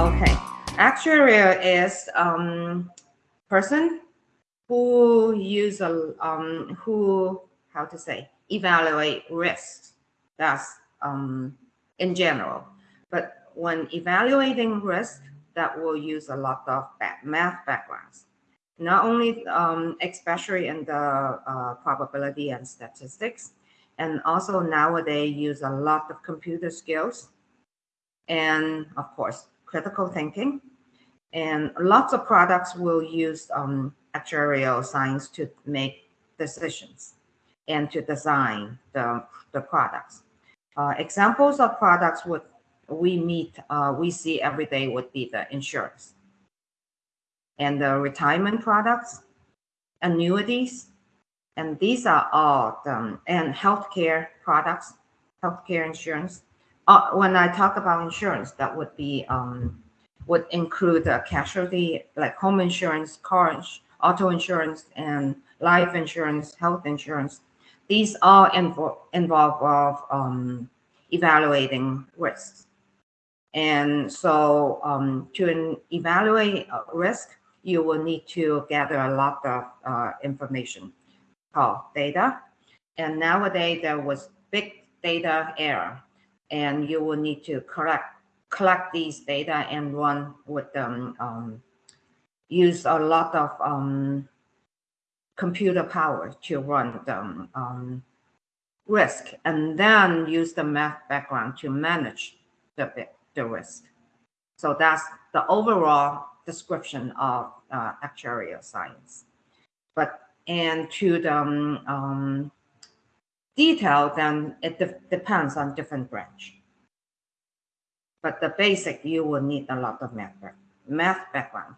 Okay, actuarial is um, person who use a um, who how to say evaluate risk. That's um, in general. But when evaluating risk, that will use a lot of math backgrounds. Not only, um, especially in the uh, probability and statistics, and also nowadays use a lot of computer skills, and of course, critical thinking. And lots of products will use um, actuarial science to make decisions and to design the, the products. Uh, examples of products would we meet, uh, we see every day would be the insurance and the retirement products, annuities, and these are all the, and healthcare products, healthcare insurance. Uh, when I talk about insurance, that would be um, would include the casualty like home insurance, car, auto insurance, and life insurance, health insurance. These all invo involve of um, evaluating risks. And so um, to evaluate risk, you will need to gather a lot of uh, information called data. And nowadays there was big data era, and you will need to collect collect these data and run with them. Um, use a lot of um, computer power to run them um, risk, and then use the math background to manage the the risk. So that's the overall description of uh, actuarial science. But and to the um, um, detail, then it de depends on different branch. But the basic, you will need a lot of math, math background.